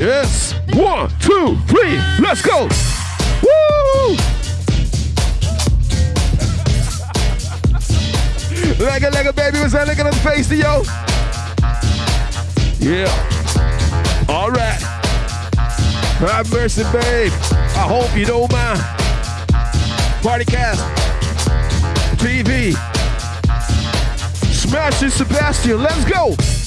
Yes. One, two, three. Let's go. Woo! Like a, like a baby, what's that looking at the face to yo? Yeah. All right. Have mercy, babe. I hope you don't mind. Party cast. TV. Smashing Sebastian. Let's go.